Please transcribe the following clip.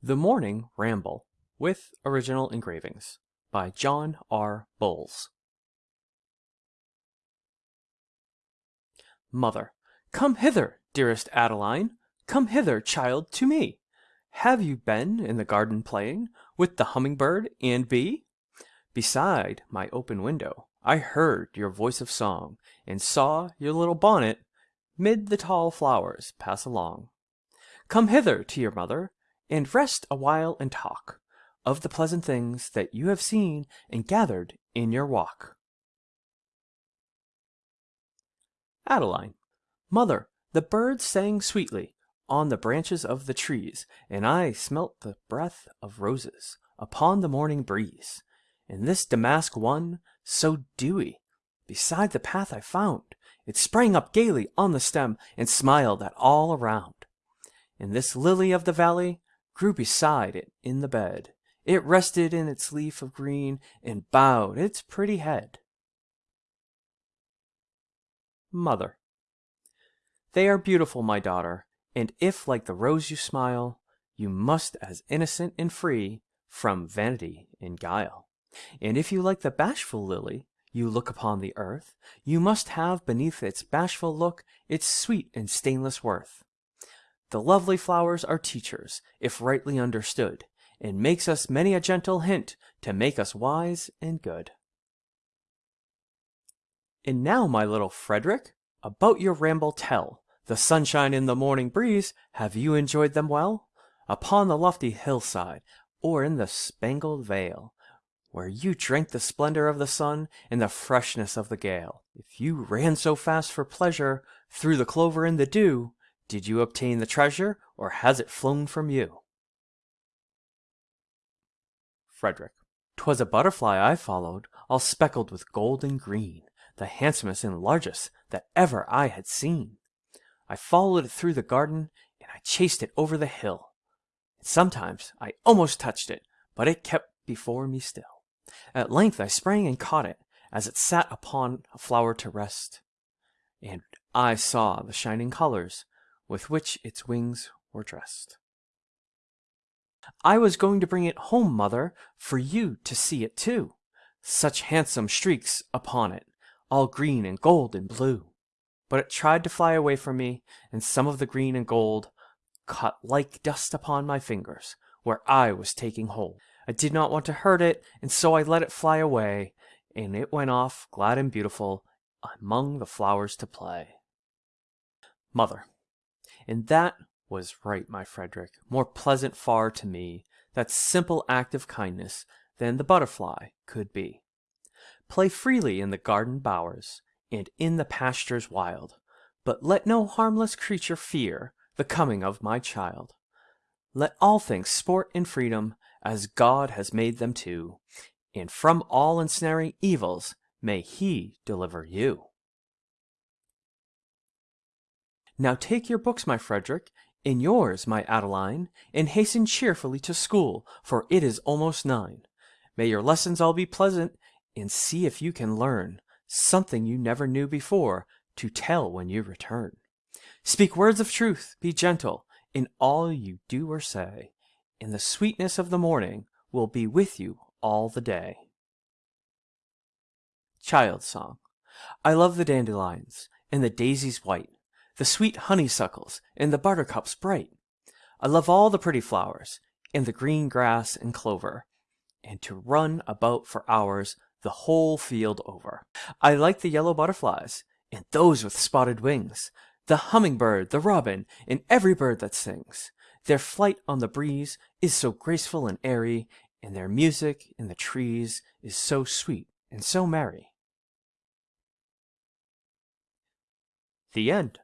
The Morning Ramble with original engravings by John R. Bowles. Mother, come hither, dearest Adeline, come hither, child, to me. Have you been in the garden playing with the humming-bird and bee? Beside my open window I heard your voice of song, and saw your little bonnet mid the tall flowers pass along. Come hither to your mother, and rest awhile and talk of the pleasant things that you have seen and gathered in your walk. Adeline. Mother, the birds sang sweetly on the branches of the trees, and I smelt the breath of roses upon the morning breeze. And this damask one, so dewy, beside the path I found, it sprang up gaily on the stem and smiled at all around. And this lily of the valley, grew beside it in the bed. It rested in its leaf of green and bowed its pretty head. Mother. They are beautiful, my daughter, and if like the rose you smile, you must as innocent and free from vanity and guile. And if you like the bashful lily, you look upon the earth, you must have beneath its bashful look its sweet and stainless worth. The lovely flowers are teachers, if rightly understood, and makes us many a gentle hint to make us wise and good. And now, my little Frederick, about your ramble tell. The sunshine in the morning breeze, have you enjoyed them well? Upon the lofty hillside, or in the spangled vale, where you drank the splendor of the sun and the freshness of the gale. If you ran so fast for pleasure through the clover and the dew, did you obtain the treasure, or has it flown from you? Frederick. 'Twas a butterfly I followed, all speckled with gold and green, the handsomest and largest that ever I had seen. I followed it through the garden, and I chased it over the hill. Sometimes I almost touched it, but it kept before me still. At length I sprang and caught it, as it sat upon a flower to rest. And I saw the shining colors with which its wings were dressed. I was going to bring it home, mother, for you to see it too. Such handsome streaks upon it, all green and gold and blue. But it tried to fly away from me, and some of the green and gold caught like dust upon my fingers, where I was taking hold. I did not want to hurt it, and so I let it fly away, and it went off, glad and beautiful, among the flowers to play. Mother. And that was right, my Frederick, more pleasant far to me, that simple act of kindness, than the butterfly could be. Play freely in the garden bowers, and in the pastures wild, but let no harmless creature fear the coming of my child. Let all things sport in freedom, as God has made them to, and from all ensnaring evils may He deliver you. Now take your books, my Frederick, and yours, my Adeline, and hasten cheerfully to school, for it is almost nine. May your lessons all be pleasant, and see if you can learn something you never knew before to tell when you return. Speak words of truth, be gentle in all you do or say, and the sweetness of the morning will be with you all the day. Child Song I love the dandelions and the daisies white, the sweet honeysuckles, and the buttercups bright. I love all the pretty flowers, and the green grass and clover, and to run about for hours the whole field over. I like the yellow butterflies, and those with spotted wings, the hummingbird, the robin, and every bird that sings. Their flight on the breeze is so graceful and airy, and their music in the trees is so sweet and so merry. The end.